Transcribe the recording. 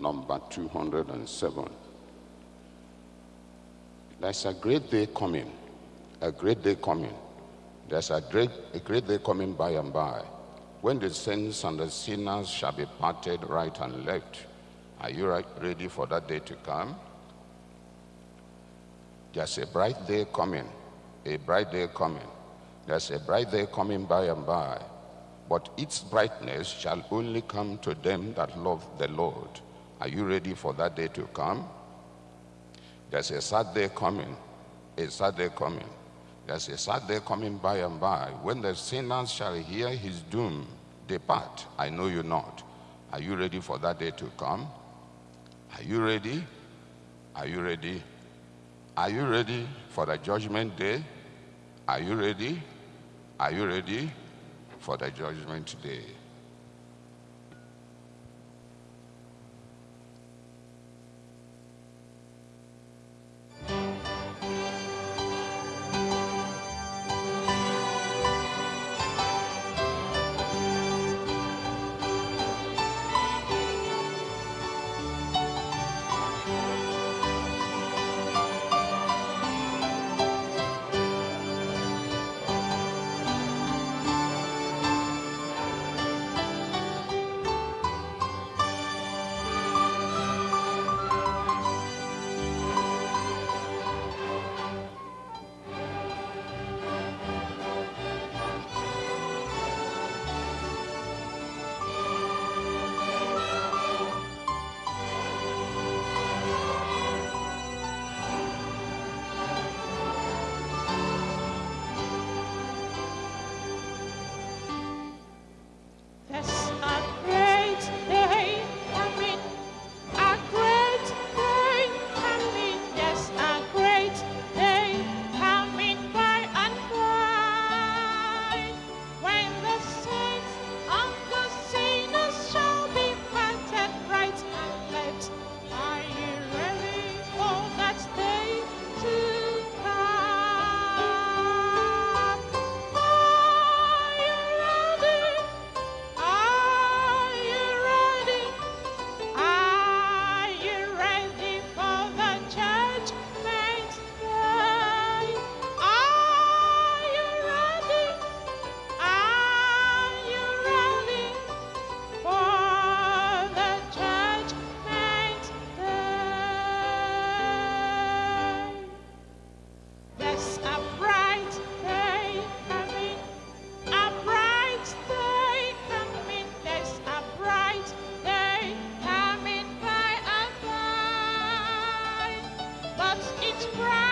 number 207. There's a great day coming, a great day coming. There's a great, a great day coming by and by when the saints and the sinners shall be parted right and left. Are you ready for that day to come? There's a bright day coming, a bright day coming. There's a bright day coming by and by, but its brightness shall only come to them that love the Lord. Are you ready for that day to come? There's a sad day coming, a sad day coming. There's a sad day coming by and by when the sinners shall hear his doom. Depart, I know you not. Are you ready for that day to come? Are you ready? Are you ready? Are you ready for the judgment day? Are you ready? Are you ready for the judgment day? Beach